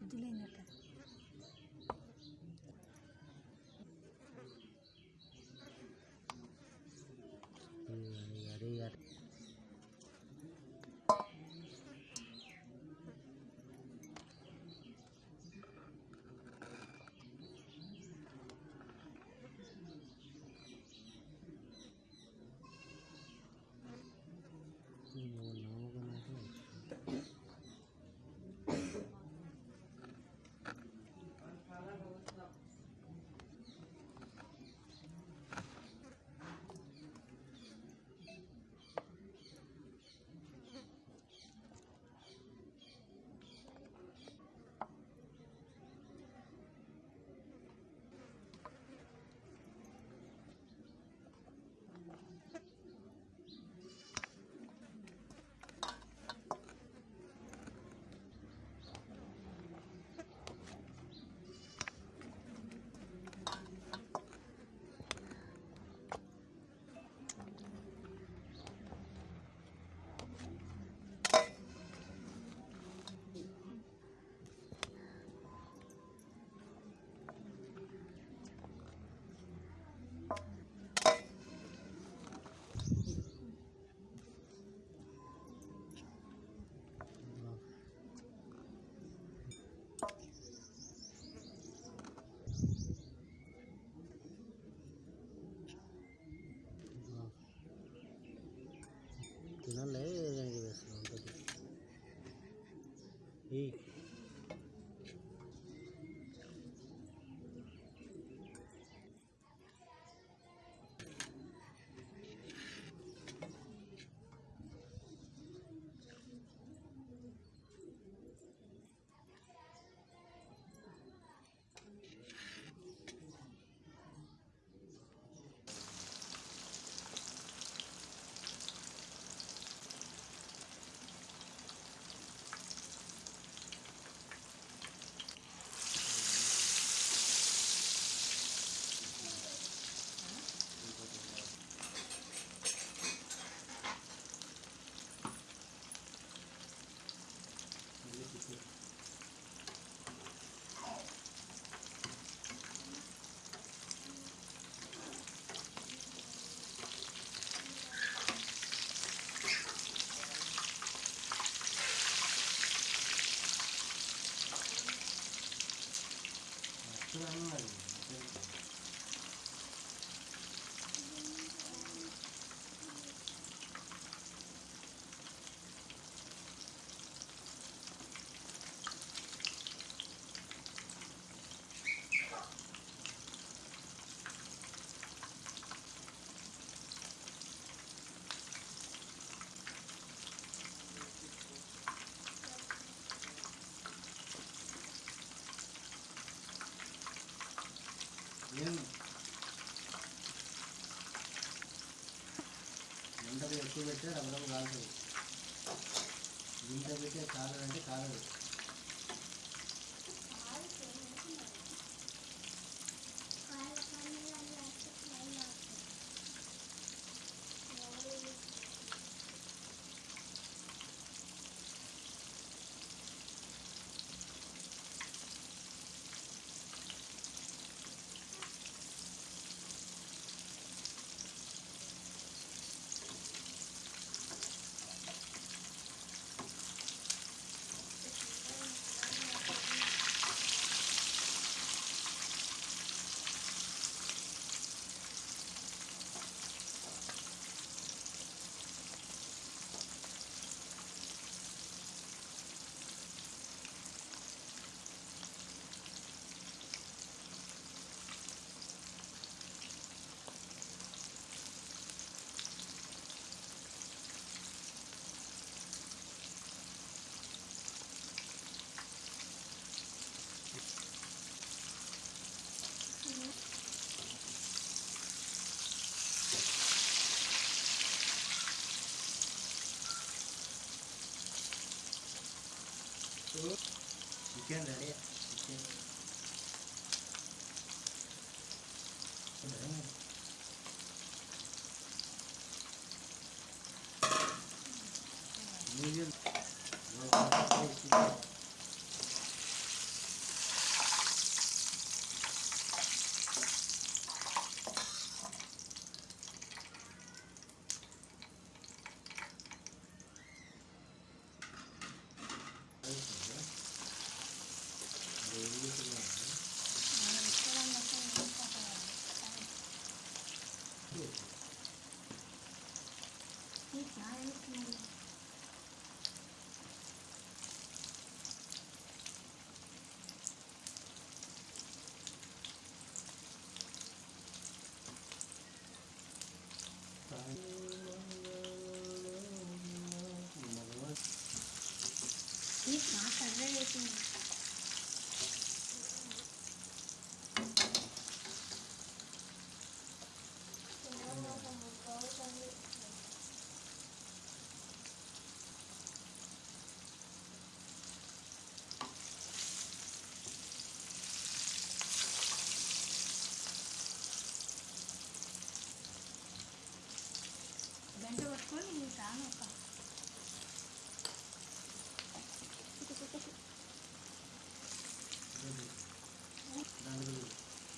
Отделение ಈ Right. ఎండకు ఎక్కువ పెట్టే రమరం కాదు. ఇంత పెట్టే కాలం కాలేదు Kan, udah deh, gitu. ఎండగొట్టుకొని రాను ఒక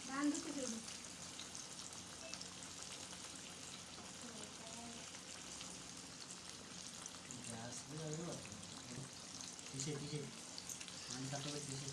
దానికి చూడు తీసే తీసే అంత తీసే